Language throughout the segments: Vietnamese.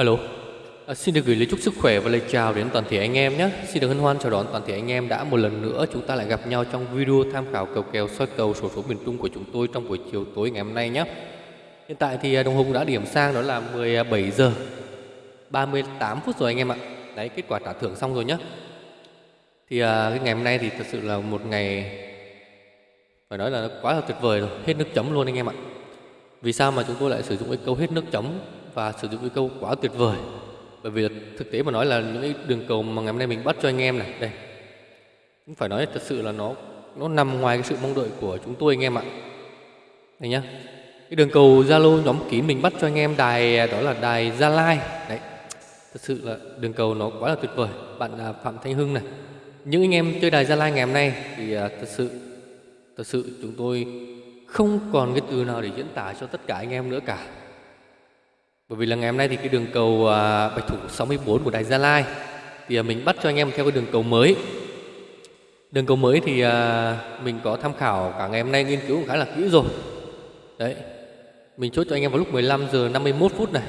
Alo, à, xin được gửi lời chúc sức khỏe và lời chào đến toàn thể anh em nhé. Xin được hân hoan chào đón toàn thể anh em đã một lần nữa chúng ta lại gặp nhau trong video tham khảo cầu kèo soi cầu sổ số miền Trung của chúng tôi trong buổi chiều tối ngày hôm nay nhé. Hiện tại thì à, đồng hồ cũng đã điểm sang đó là 17 giờ 38 phút rồi anh em ạ. Đấy, kết quả trả thưởng xong rồi nhé. Thì à, cái ngày hôm nay thì thật sự là một ngày phải nói là quá là tuyệt vời rồi, hết nước chấm luôn anh em ạ. Vì sao mà chúng tôi lại sử dụng cái câu hết nước chấm và sử dụng cái câu quá tuyệt vời. Bởi vì thực tế mà nói là những cái đường cầu mà ngày hôm nay mình bắt cho anh em này, đây. Cũng phải nói thật sự là nó nó nằm ngoài cái sự mong đợi của chúng tôi anh em ạ. Đây nhá. Cái đường cầu zalo nhóm kín mình bắt cho anh em đài, đó là đài gia lai. Đấy. Thật sự là đường cầu nó quá là tuyệt vời. Bạn à, phạm thanh hưng này. Những anh em chơi đài gia lai ngày hôm nay thì à, thật sự thật sự chúng tôi không còn cái từ nào để diễn tả cho tất cả anh em nữa cả bởi vì là ngày hôm nay thì cái đường cầu à, Bạch Thủ 64 của Đài Gia Lai thì à, mình bắt cho anh em theo cái đường cầu mới. Đường cầu mới thì à, mình có tham khảo cả ngày hôm nay nghiên cứu cũng khá là kỹ rồi. Đấy. Mình chốt cho anh em vào lúc 15 giờ 51 phút này.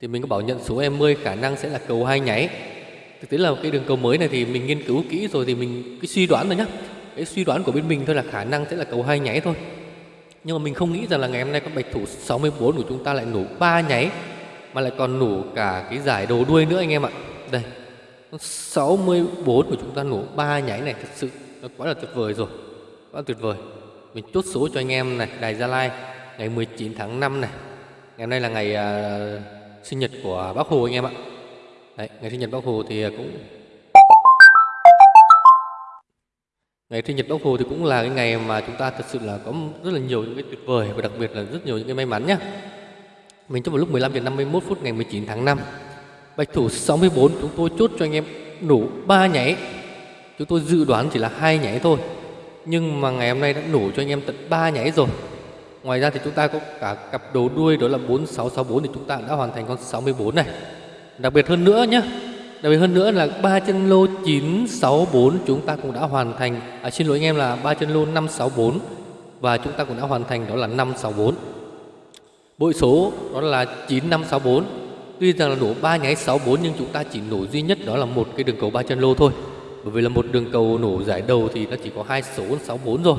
Thì mình có bảo nhận số em 10 khả năng sẽ là cầu hai nháy. Thực tế là cái đường cầu mới này thì mình nghiên cứu kỹ rồi thì mình cái suy đoán thôi nhá. Cái suy đoán của bên mình thôi là khả năng sẽ là cầu hai nháy thôi. Nhưng mà mình không nghĩ rằng là ngày hôm nay con bạch thủ 64 của chúng ta lại nổ ba nháy mà lại còn nổ cả cái giải đầu đuôi nữa anh em ạ. Đây. Con 64 của chúng ta nổ ba nháy này thật sự nó quá là tuyệt vời rồi. Quá tuyệt vời. Mình chốt số cho anh em này, Đài Gia Lai ngày 19 tháng 5 này. Ngày hôm nay là ngày uh, sinh nhật của Bác Hồ anh em ạ. Đấy, ngày sinh nhật Bác Hồ thì à, cũng Ngày sinh nhật Bác Hồ thì cũng là cái ngày mà chúng ta thật sự là có rất là nhiều những cái tuyệt vời và đặc biệt là rất nhiều những cái may mắn nhá. Mình trong một lúc 15 giờ 51 phút ngày 19 tháng 5. Bạch thủ 64 chúng tôi chốt cho anh em nổ 3 nháy. Chúng tôi dự đoán chỉ là hai nháy thôi. Nhưng mà ngày hôm nay đã nổ cho anh em tận 3 nháy rồi. Ngoài ra thì chúng ta có cả cặp đầu đuôi, đó là 4664 thì chúng ta đã hoàn thành con 64 này. Đặc biệt hơn nữa nhé Đặc biệt hơn nữa là ba chân lô 964 chúng ta cũng đã hoàn thành. À, Xin lỗi anh em là ba chân lô 564 Và chúng ta cũng đã hoàn thành đó là 564 Bội số đó là 9564 Tuy rằng là nổ 3 nháy 64 nhưng chúng ta chỉ nổ duy nhất đó là một cái đường cầu ba chân lô thôi. Bởi vì là một đường cầu nổ giải đầu thì nó chỉ có hai số 64 rồi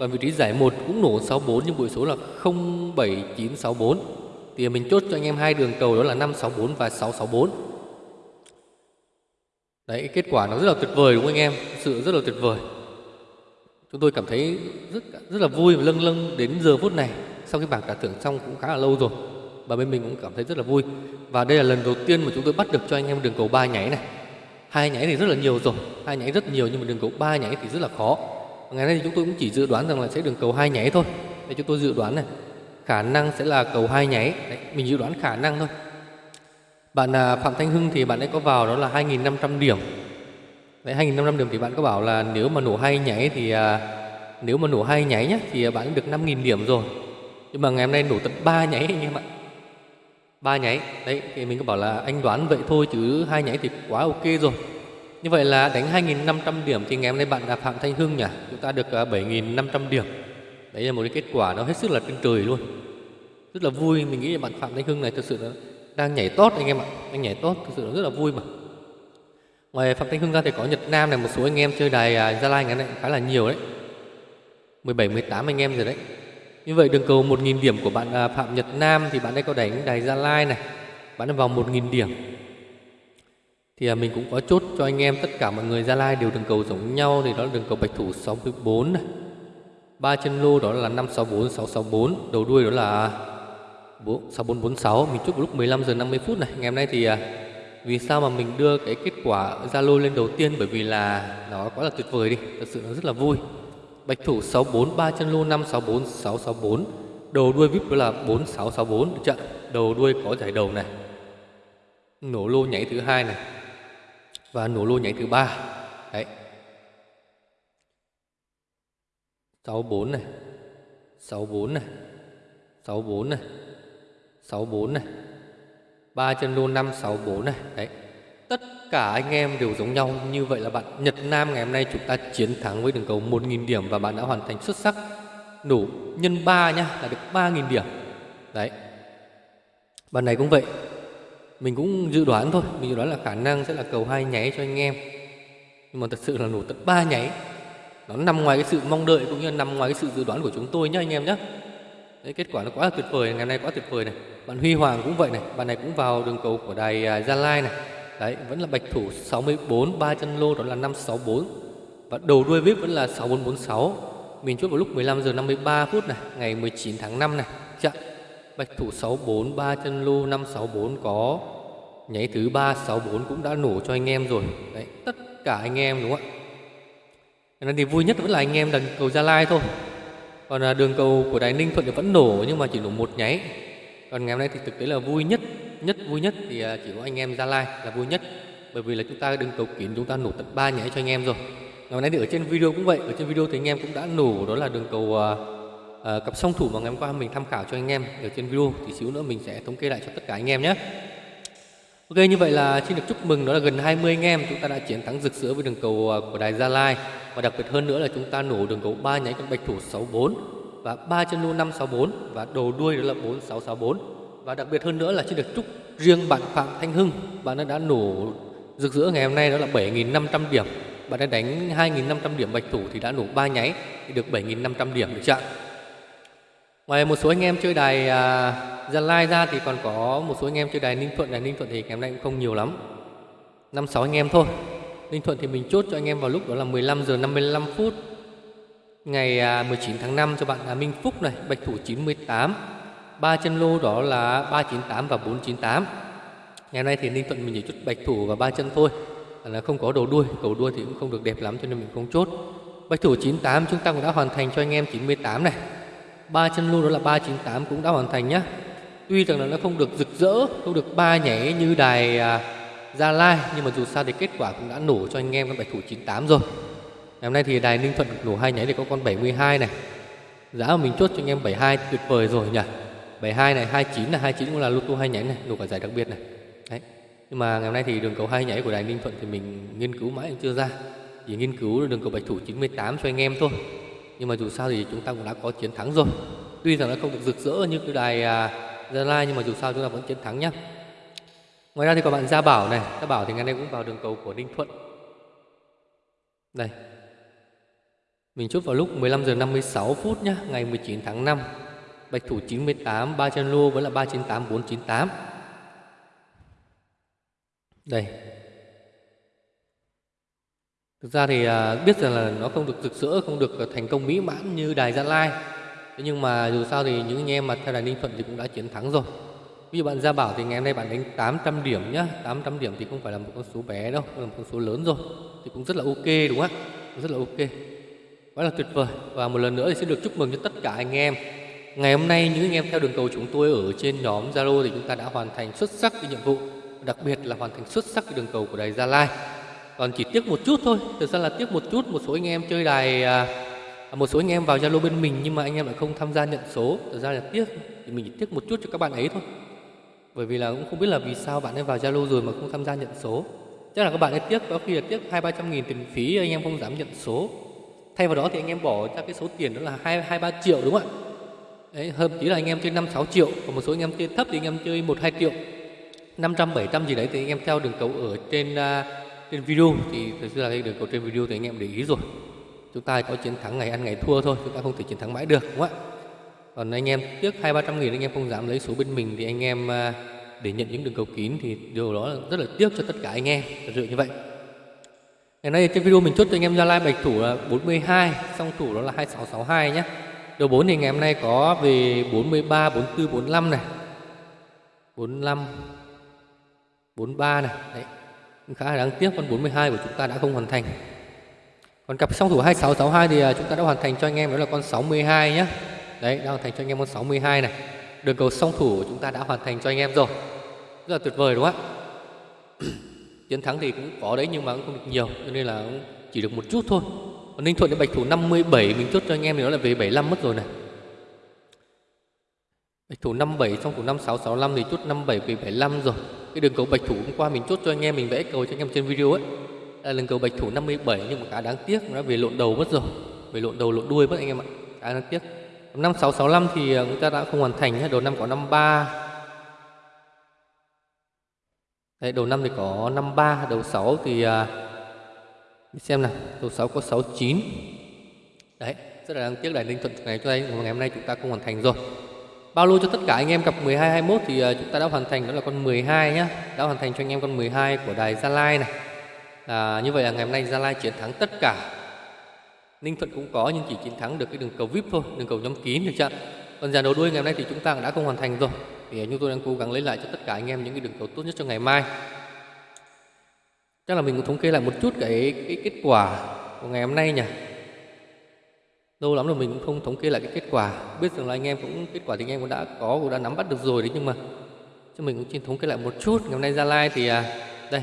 Còn vị trí giải 1 cũng nổ 64 nhưng bội số là 07964 Thì mình chốt cho anh em hai đường cầu đó là 564 và 664 Đấy, kết quả nó rất là tuyệt vời đúng không anh em? Sự rất là tuyệt vời. Chúng tôi cảm thấy rất rất là vui và lâng lâng đến giờ phút này. Sau khi bảng trả thưởng xong cũng khá là lâu rồi. Và bên mình cũng cảm thấy rất là vui. Và đây là lần đầu tiên mà chúng tôi bắt được cho anh em đường cầu ba nháy này. Hai nháy thì rất là nhiều rồi, hai nháy rất nhiều nhưng mà đường cầu ba nháy thì rất là khó. Ngày nay thì chúng tôi cũng chỉ dự đoán rằng là sẽ đường cầu hai nháy thôi. Đây chúng tôi dự đoán này, khả năng sẽ là cầu hai nháy. Đấy, mình dự đoán khả năng thôi. Bạn à, Phạm Thanh Hưng thì bạn ấy có vào đó là 2.500 điểm. Đấy 2.500 điểm thì bạn có bảo là nếu mà nổ hay nháy thì à, nếu mà nổ hai nháy nhé thì à, bạn được 5.000 điểm rồi. Nhưng mà ngày hôm nay nổ tận 3 nháy anh em ạ. Ba nháy. Đấy thì mình có bảo là anh đoán vậy thôi chứ hai nháy thì quá ok rồi. Như vậy là đánh 2.500 điểm thì ngày hôm nay bạn là Phạm Thanh Hưng nhỉ Chúng ta được à, 7.500 điểm. Đấy là một cái kết quả nó hết sức là trên trời luôn. Rất là vui Mình nghĩ là bạn Phạm Thanh Hưng này thực sự là đang nhảy tốt anh em ạ. Đang nhảy tốt thực sự rất là vui mà. Ngoài phạm thanh hưng ra thì có nhật nam này một số anh em chơi đài à, gia lai ngày này khá là nhiều đấy. 17 18 anh em rồi đấy. Như vậy đường cầu 1.000 điểm của bạn à, phạm nhật nam thì bạn ấy có đánh đài gia lai này. Bạn ấy vào 1.000 điểm. Thì à, mình cũng có chốt cho anh em tất cả mọi người gia lai đều đường cầu giống nhau thì đó là đường cầu bạch thủ 64 này. Ba chân lô đó là 564 664 đầu đuôi đó là 6446 mình chúc lúc 15 giờ 50 phút này. Ngày hôm nay thì à, vì sao mà mình đưa cái kết quả Zalo lên đầu tiên? Bởi vì là nó quá là tuyệt vời đi, thật sự nó rất là vui. Bạch thủ 64 chân lô 564 664 đầu đuôi vip đó là 4664 được chưa? Đầu đuôi có giải đầu này. Nổ lô nhảy thứ hai này. Và nổ lô nhảy thứ ba. Đấy. 64 này. 64 này. 64 này. 64 này. Ba chân lô 564 này. Đấy. Tất cả anh em đều giống nhau. Như vậy là bạn Nhật Nam ngày hôm nay chúng ta chiến thắng với đường cầu 1.000 điểm và bạn đã hoàn thành xuất sắc nổ nhân 3 nhá, là được 3.000 điểm. Đấy. Bạn này cũng vậy. Mình cũng dự đoán thôi. Mình dự đoán là khả năng sẽ là cầu hai nháy cho anh em. Nhưng mà thật sự là nổ tận ba nháy. Nó nằm ngoài cái sự mong đợi cũng như nằm ngoài cái sự dự đoán của chúng tôi nhá anh em nhé Đấy, kết quả nó quá là tuyệt vời ngày hôm nay quá tuyệt vời này. Bạn Huy Hoàng cũng vậy này bạn này cũng vào đường cầu của đài à, Gia Lai này. Đấy vẫn là bạch thủ 64 ba chân lô đó là 564 và đầu đuôi vip vẫn là 6446 mình chốt vào lúc 15 giờ 53 phút này ngày 19 tháng 5 này. Chặn bạch thủ 64 ba chân lô 564 có. Nháy thứ 364 cũng đã nổ cho anh em rồi. Đấy tất cả anh em đúng không ạ? Nên thì vui nhất vẫn là anh em đằng cầu Gia Lai thôi còn à, đường cầu của đài Ninh Thuận thì vẫn nổ nhưng mà chỉ nổ một nháy. Còn ngày hôm nay thì thực tế là vui nhất nhất vui nhất thì à, chỉ có anh em Gia Lai là vui nhất. Bởi vì là chúng ta đường cầu kín chúng ta nổ tận ba nháy cho anh em rồi. Ngày hôm nay thì ở trên video cũng vậy ở trên video thì anh em cũng đã nổ đó là đường cầu uh, cặp song thủ mà ngày hôm qua mình tham khảo cho anh em. Ở trên video thì xíu nữa mình sẽ thống kê lại cho tất cả anh em nhé. Ok như vậy là xin được chúc mừng đó là gần 20 anh em chúng ta đã chiến thắng rực rỡ với đường cầu của đài Gia Lai và đặc biệt hơn nữa là chúng ta nổ đường cầu ba nhánh con bạch thủ 64 và ba chân lưu 564 và đầu đuôi đó là 4664 và đặc biệt hơn nữa là xin được chúc riêng bạn Phạm Thanh Hưng bạn đã, đã nổ rực rỡ ngày hôm nay đó là 7.500 điểm. Bạn đã đánh 2.500 điểm bạch thủ thì đã nổ ba nháy thì được 7.500 điểm được chưa ngoài một số anh em chơi đài à, Gia Lai ra thì còn có một số anh em chơi đài Ninh Thuận. Đài Ninh Thuận thì ngày hôm nay cũng không nhiều lắm năm sáu anh em thôi. Ninh Thuận thì mình chốt cho anh em vào lúc đó là 15 giờ 55 phút ngày à, 19 tháng 5 cho bạn là Minh Phúc này, Bạch thủ 98. Ba chân lô đó là 398 và 498. Ngày nay thì Ninh Thuận mình chỉ chốt Bạch thủ và ba chân thôi. À, là không có đầu đuôi, cầu đuôi thì cũng không được đẹp lắm cho nên mình không chốt. Bạch thủ 98 chúng ta cũng đã hoàn thành cho anh em 98 này. Ba chân lô đó là 398 cũng đã hoàn thành nhá. Tuy rằng là nó không được rực rỡ, không được ba nhảy như đài à, Gia Lai nhưng mà dù sao thì kết quả cũng đã nổ cho anh em con bạch thủ 98 rồi. Ngày hôm nay thì đài Ninh Thuận nổ hai nháy thì có con 72 này. Giá mà mình chốt cho anh em 72 tuyệt vời rồi nhỉ. 72 này, 29 là 29 cũng là lô tô hai nháy này, nổ cả giải đặc biệt này. Đấy. Nhưng mà ngày hôm nay thì đường cầu hai nháy của đài Ninh Thuận thì mình nghiên cứu mãi cũng chưa ra. Chỉ nghiên cứu đường cầu bạch thủ 98 cho anh em thôi. Nhưng mà dù sao thì chúng ta cũng đã có chiến thắng rồi. Tuy rằng nó không được rực rỡ như cái đài à, Gia Lai nhưng mà dù sao chúng ta vẫn chiến thắng nhá. Ngoài ra thì có bạn Gia Bảo này. Gia Bảo thì ngày nay cũng vào đường cầu của Ninh Thuận. Đây Mình chốt vào lúc 15 giờ 56 phút nhá Ngày 19 tháng 5 Bạch thủ 98 ba chân lô vẫn là 398 498 Đây Thực ra thì à, biết rằng là nó không được rực rỡ Không được thành công mỹ mãn như Đài Gia Lai. Thế nhưng mà dù sao thì những anh em mà theo Đài Ninh Thuận thì cũng đã chiến thắng rồi. Ví dụ bạn Gia Bảo thì ngày hôm nay bạn đánh 800 điểm nhá. 800 điểm thì không phải là một con số bé đâu là một con số lớn rồi. Thì cũng rất là ok, đúng không ạ? Rất là ok. Quá là tuyệt vời. Và một lần nữa thì xin được chúc mừng cho tất cả anh em. Ngày hôm nay những anh em theo đường cầu chúng tôi ở trên nhóm Zalo thì chúng ta đã hoàn thành xuất sắc cái nhiệm vụ, Đặc biệt là hoàn thành xuất sắc cái đường cầu của đài Gia Lai. Còn chỉ tiếc một chút thôi, Thực ra là tiếc một chút, một số anh em chơi đài à, à, một số anh em vào Zalo bên mình nhưng mà anh em lại không tham gia nhận số. Thực ra là tiếc, Thì mình chỉ tiếc một chút cho các bạn ấy thôi bởi vì là cũng không biết là vì sao bạn ấy vào Zalo rồi mà không tham gia nhận số. Chắc là các bạn ấy tiếc có khi là tiếc hai ba trăm nghìn tiền phí anh em không dám nhận số. Thay vào đó thì anh em bỏ ra cái số tiền đó là hai hai ba triệu đúng không ạ? Đấy hơn tí là anh em chơi năm sáu triệu còn một số anh em chơi thấp thì anh em chơi một hai triệu. Năm trăm bảy trăm gì đấy thì anh em theo đường cầu ở trên uh, trên video. Thì thực sự là cái đường cầu trên video thì anh em để ý rồi. Chúng ta có chiến thắng ngày ăn ngày thua thôi chúng ta không thể chiến thắng mãi được đúng không ạ? Còn anh em tiếc hai ba trăm nghìn anh em không dám lấy số bên mình thì anh em à, để nhận những đường cầu kín thì điều đó là rất là tiếc cho tất cả anh em, thật sự như vậy. Ngày nay trên video mình chốt cho anh em gia lai bạch thủ là 42 song thủ đó là 2662 nhé đầu 4 thì ngày hôm nay có về 43 44 45 này. 45 43 này. Đấy khá là đáng tiếc con 42 của chúng ta đã không hoàn thành. Còn cặp song thủ 2662 thì à, chúng ta đã hoàn thành cho anh em, đó là con 62 nhé Đấy, đã hoàn thành cho anh em con 62 này. Đường cầu song thủ của chúng ta đã hoàn thành cho anh em rồi. Rất là tuyệt vời đúng không ạ? Chiến thắng thì cũng có đấy nhưng mà cũng không được nhiều cho nên là chỉ được một chút thôi. Còn Ninh Thuận đến Bạch Thủ 57 mình chốt cho anh em thì nó là về 75 mất rồi này. Bạch thủ 57 song thủ 5665 thì chốt 57 về 75 rồi. Cái đường cầu Bạch thủ hôm qua mình chốt cho anh em mình vẽ cầu cho anh em trên video ấy. Là đường cầu Bạch thủ 57 nhưng mà khá đáng tiếc nó về lộn đầu mất rồi. Về lộn đầu lộn đuôi mất anh em ạ. Khá đáng tiếc. Năm 665 thì ờ, chúng ta đã không hoàn thành. Đầu năm có 53 Đấy, đầu năm thì có 53, đầu 6 thì à, xem nào, đầu 6 có 69. Đấy, rất là đáng tiếc là Ninh Thuận ngày cho đây ngày hôm nay chúng ta không hoàn thành rồi. Bao lô cho tất cả anh em cặp 12 21 thì uh, chúng ta đã hoàn thành đó là con 12 nhá. Đã hoàn thành cho anh em con 12 của đài Gia Lai này. À, như vậy là ngày hôm nay Gia Lai chiến thắng tất cả. Ninh Thuận cũng có nhưng chỉ chiến thắng được cái đường cầu VIP thôi, đường cầu nhóm kín được chưa? Còn giải đầu đuôi ngày hôm nay thì chúng ta đã không hoàn thành rồi. Thì à, chúng tôi đang cố gắng lấy lại cho tất cả anh em những cái đường cầu tốt nhất cho ngày mai. Chắc là mình cũng thống kê lại một chút cái cái kết quả của ngày hôm nay nhỉ lâu lắm rồi mình cũng không thống kê lại cái kết quả biết rằng là anh em cũng kết quả thì anh em cũng đã có cũng đã nắm bắt được rồi đấy nhưng mà cho mình cũng xin thống kê lại một chút ngày hôm nay gia lai thì à, đây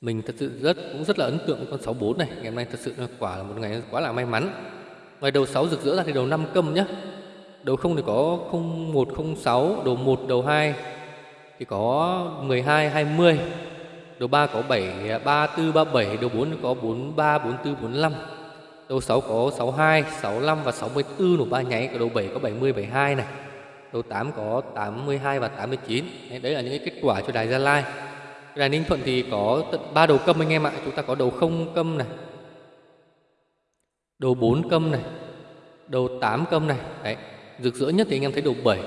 mình thật sự rất cũng rất là ấn tượng với con 64 này ngày hôm nay thật sự là quả là một ngày quá là may mắn ngoài đầu 6 rực rỡ ra thì đầu 5 câm nhá đầu không thì có 0106 đầu 1 đầu 2 thì có 12 20 đầu 3 có 7 34 37 đầu 4 có 43 44 45 Đầu 6 có 62, 65 và 64 đầu ba nháy, còn đầu 7 có 70, 72 này. Đầu 8 có 82 và 89. Đấy là những cái kết quả cho đài Gia Lai đàn Ninh Thuận thì có tận ba đầu câm anh em ạ. Chúng ta có đầu không câm này. Đầu bốn câm này. Đầu tám câm này. Đấy. Rực rỡ nhất thì anh em thấy đầu bảy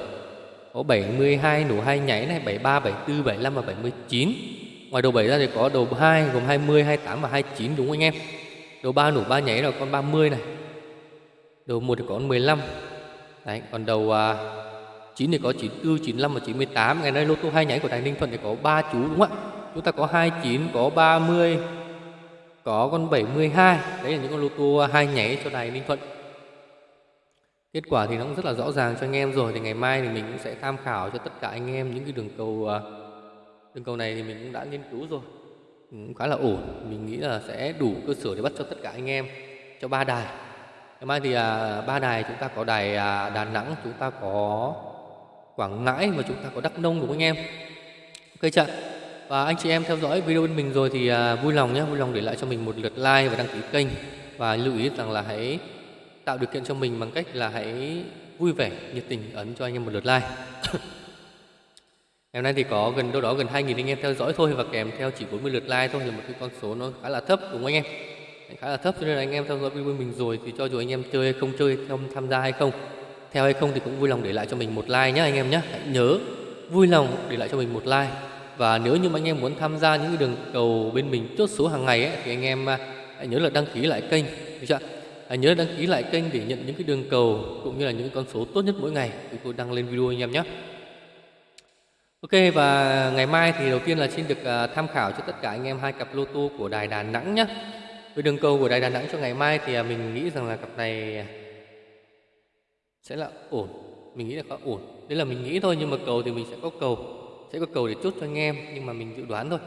Có 72 nổ hai nháy này, 73, 74, 75 và 79. Ngoài đầu 7 ra thì có đầu 2 gồm 20, 28 và 29 đúng không anh em? Đầu 3 nổ 3 nháy là con 30 này. Đầu 1 thì có con 15. Đấy, còn đầu à, 9 thì có 94, 95 và 98. Ngày nay lô tô hai nháy của Đài Ninh Thuận thì có 3 chú đúng không ạ? Chúng ta có 29, có 30, có con 72. Đấy là những con lô tô hai nháy cho Đài Ninh Thuận. Kết quả thì nó cũng rất là rõ ràng cho anh em rồi thì ngày mai thì mình cũng sẽ tham khảo cho tất cả anh em những cái đường cầu à, đường cầu này thì mình cũng đã nghiên cứu rồi. Ừ, cũng khá là ổn. Mình nghĩ là sẽ đủ cơ sở để bắt cho tất cả anh em cho ba đài. Ngày mai thì à, ba đài chúng ta có đài à, đà nẵng chúng ta có quảng ngãi và chúng ta có đắk nông đúng không anh em? Ok chưa và anh chị em theo dõi video bên mình rồi thì à, vui lòng nhé vui lòng để lại cho mình một lượt like và đăng ký kênh và lưu ý rằng là hãy tạo điều kiện cho mình bằng cách là hãy vui vẻ nhiệt tình ấn cho anh em một lượt like Ngày hôm nay thì có gần đâu đó gần 2.000 anh em theo dõi thôi và kèm theo chỉ 40 lượt like thôi là một cái con số nó khá là thấp đúng không anh em? Khá là thấp cho nên là anh em theo dõi video mình rồi thì cho dù anh em chơi hay không chơi, không tham gia hay không, theo hay không thì cũng vui lòng để lại cho mình một like nhé anh em nhé. Hãy nhớ vui lòng để lại cho mình một like và nếu như anh em muốn tham gia những cái đường cầu bên mình chốt số hàng ngày ấy, thì anh em à, hãy nhớ là đăng ký lại kênh được chưa? Hãy nhớ đăng ký lại kênh để nhận những cái đường cầu cũng như là những con số tốt nhất mỗi ngày chúng tôi đăng lên video anh em nhé. Ok và ngày mai thì đầu tiên là xin được à, tham khảo cho tất cả anh em hai cặp lô tô của Đài Đà Nẵng nhé. Với đường cầu của Đài Đà Nẵng cho ngày mai thì à, mình nghĩ rằng là cặp này sẽ là ổn. Mình nghĩ là có ổn. Đấy là mình nghĩ thôi nhưng mà cầu thì mình sẽ có cầu. Sẽ có cầu để chốt cho anh em nhưng mà mình dự đoán thôi.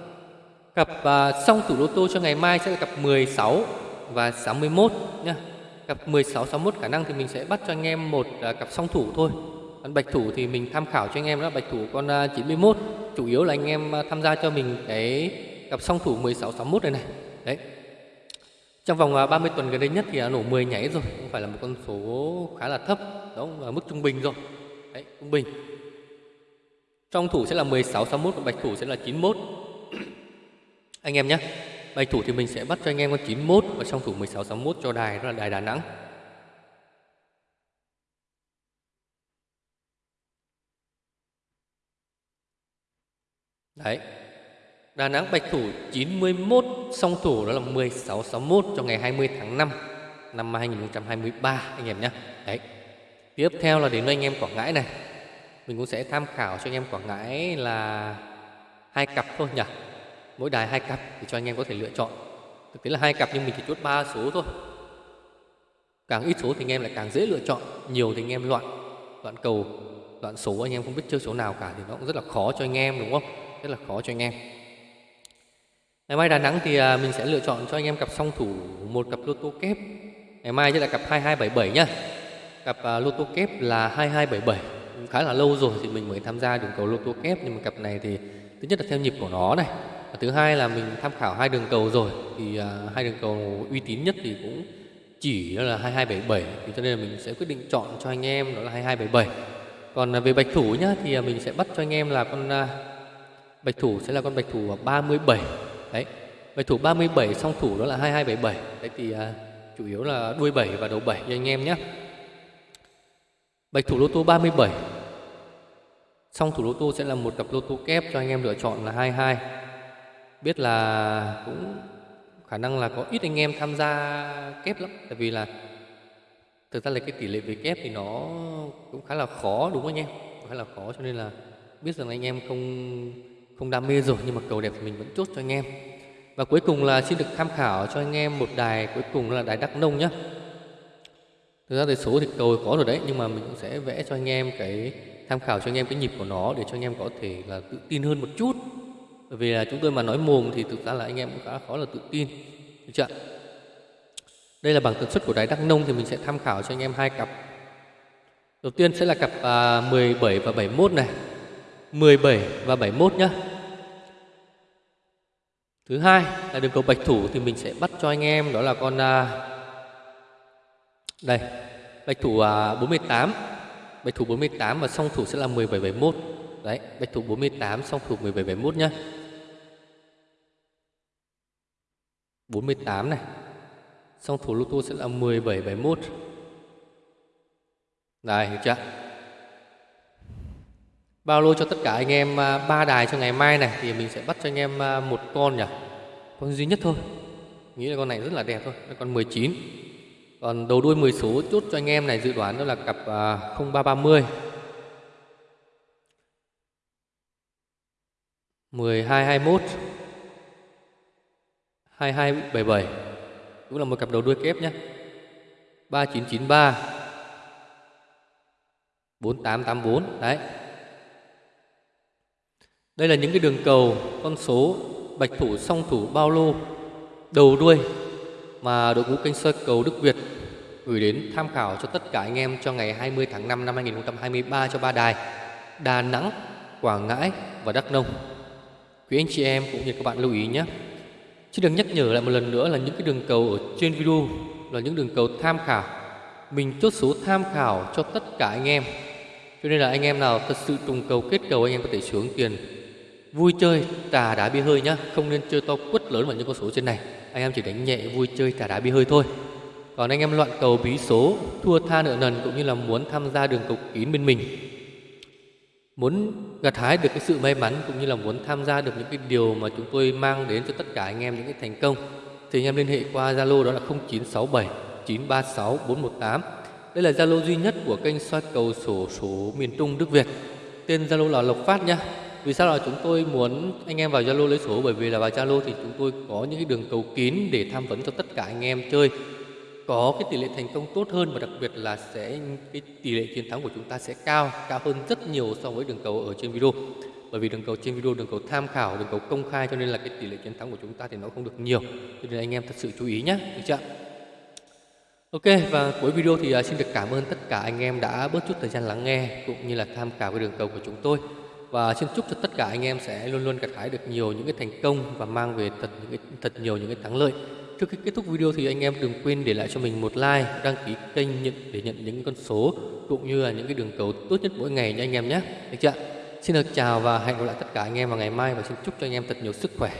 Cặp uh, song tủ lô tô cho ngày mai sẽ là cặp 16 và 61 nhá. Cặp 16 61 khả năng thì mình sẽ bắt cho anh em một uh, cặp song thủ thôi. Còn bạch thủ thì mình tham khảo cho anh em đó bạch thủ con à, 91 chủ yếu là anh em à, tham gia cho mình cái cặp song thủ 16 61 này này. Đấy. Trong vòng 30 tuần gần đây nhất thì nổ 10 nhảy rồi không phải là một con số khá là thấp đó là mức trung bình rồi. Đấy trung bình trong thủ sẽ là 16 61 và bạch thủ sẽ là 91 anh em nhé bạch thủ thì mình sẽ bắt cho anh em con 91 và trong thủ 16 61 cho đài đó là đài Đà Nẵng Đấy. Đà Nẵng Bạch Thủ 91 song thủ đó là 16, 61 cho ngày 20 tháng 5 năm 2023 anh em nhé. Đấy. Tiếp theo là đến với anh em Quảng Ngãi này. Mình cũng sẽ tham khảo cho anh em Quảng Ngãi là hai cặp thôi nhỉ. Mỗi đài hai cặp thì cho anh em có thể lựa chọn. Thực tế là hai cặp nhưng mình chỉ chốt ba số thôi. Càng ít số thì anh em lại càng dễ lựa chọn, nhiều thì anh em loạn loạn cầu, loạn số anh em không biết chơi số nào cả thì nó cũng rất là khó cho anh em đúng không? rất là khó cho anh em ngày mai Đà Nẵng thì à, mình sẽ lựa chọn cho anh em cặp song thủ một cặp lô tô kép ngày mai sẽ là cặp 2277 nhá cặp à, lô tô kép là 2277 khá là lâu rồi thì mình mới tham gia đường cầu lô tô kép nhưng mà cặp này thì thứ nhất là theo nhịp của nó này và thứ hai là mình tham khảo hai đường cầu rồi thì uh, hai đường cầu uy tín nhất thì cũng chỉ là 2277 thì cho nên là mình sẽ quyết định chọn cho anh em đó là 2277 còn à, về bạch thủ nhá thì à, mình sẽ bắt cho anh em là con Bạch thủ sẽ là con bạch thủ 37 Đấy Bạch thủ 37 song thủ đó là 2277 Đấy thì à, chủ yếu là đuôi 7 và đầu 7 cho anh em nhé Bạch thủ lô tô 37 Song thủ lô tô sẽ là một cặp lô tô kép cho anh em lựa chọn là 22 Biết là cũng khả năng là có ít anh em tham gia kép lắm, Tại vì là thực ra là cái tỷ lệ về kép thì nó cũng khá là khó đúng không anh em? Khá là khó cho nên là biết rằng anh em không không đam mê rồi nhưng mà cầu đẹp thì mình vẫn chốt cho anh em. Và cuối cùng là xin được tham khảo cho anh em một đài, cuối cùng là đài đắk nông nhé thực ra thì số thì cầu có rồi đấy nhưng mà mình cũng sẽ vẽ cho anh em cái tham khảo cho anh em cái nhịp của nó để cho anh em có thể là tự tin hơn một chút. Bởi vì là chúng tôi mà nói mồm thì thực ra là anh em cũng khá khó là tự tin. Được chưa đây là bảng tần suất của đài đắk nông thì mình sẽ tham khảo cho anh em hai cặp. Đầu tiên sẽ là cặp à, 17 và 71 này. 17 và 71 nhá. Thứ hai là đường cầu bạch thủ thì mình sẽ bắt cho anh em đó là con à, đây, bạch thủ à, 48 bạch thủ 48 và song thủ sẽ là 1771 đấy, bạch thủ 48 song thủ 1771 nhá. 48 này. Song thủ lô tô sẽ là 1771 đây hiểu chưa? Bao lô cho tất cả anh em à, ba đài cho ngày mai này, thì mình sẽ bắt cho anh em à, một con nhỉ? Con duy nhất thôi. Nghĩ là con này rất là đẹp thôi. Con 19 còn đầu đuôi 10 số chốt cho anh em này dự đoán đó là cặp 0330 1221 2277 cũng là một cặp đầu đuôi kép nhé 3993 4884 đấy. Đây là những cái đường cầu, con số, bạch thủ, song thủ, bao lô, đầu đuôi mà đội ngũ kênh soi cầu Đức Việt gửi đến tham khảo cho tất cả anh em cho ngày 20 tháng 5 năm 2023 cho ba đài Đà Nẵng, Quảng Ngãi và Đắk Nông. Quý anh chị em cũng như các bạn lưu ý nhé. Chứ được nhắc nhở lại một lần nữa là những cái đường cầu ở trên video là những đường cầu tham khảo. Mình chốt số tham khảo cho tất cả anh em. Cho nên là anh em nào thật sự trùng cầu kết cầu anh em có thể xuống tiền vui chơi trà đá bia hơi nhá, không nên chơi to quất lớn vào những con số trên này. Anh em chỉ đánh nhẹ vui chơi trả đá bi hơi thôi. Còn anh em loạn cầu bí số, thua tha nợ nần cũng như là muốn tham gia đường cầu kín bên mình muốn gặt hái được cái sự may mắn cũng như là muốn tham gia được những cái điều mà chúng tôi mang đến cho tất cả anh em những cái thành công thì anh em liên hệ qua Zalo đó là 0967 936 418. Đây là Zalo duy nhất của kênh soi cầu sổ số miền Trung Đức Việt. Tên Zalo là Lộc Phát nhé. Vì sao là chúng tôi muốn anh em vào Zalo lấy số? Bởi vì là vào Zalo thì chúng tôi có những cái đường cầu kín để tham vấn cho tất cả anh em chơi. Có cái tỷ lệ thành công tốt hơn và đặc biệt là sẽ, cái tỷ lệ chiến thắng của chúng ta sẽ cao cao hơn rất nhiều so với đường cầu ở trên video. Bởi vì đường cầu trên video, đường cầu tham khảo, đường cầu công khai cho nên là cái tỷ lệ chiến thắng của chúng ta thì nó không được nhiều. Cho nên anh em thật sự chú ý nhé được chưa Ok, và cuối video thì à, xin được cảm ơn tất cả anh em đã bớt chút thời gian lắng nghe cũng như là tham khảo cái đường cầu của chúng tôi và xin chúc cho tất cả anh em sẽ luôn luôn gặt hái được nhiều những cái thành công và mang về thật những cái thật nhiều những cái thắng lợi Trước khi kết thúc video thì anh em đừng quên để lại cho mình một like, đăng ký kênh để nhận những con số cũng như là những cái đường cầu tốt nhất mỗi ngày nha anh em nhé. Được chưa? Xin được chào và hẹn gặp lại tất cả anh em vào ngày mai và xin chúc cho anh em thật nhiều sức khỏe.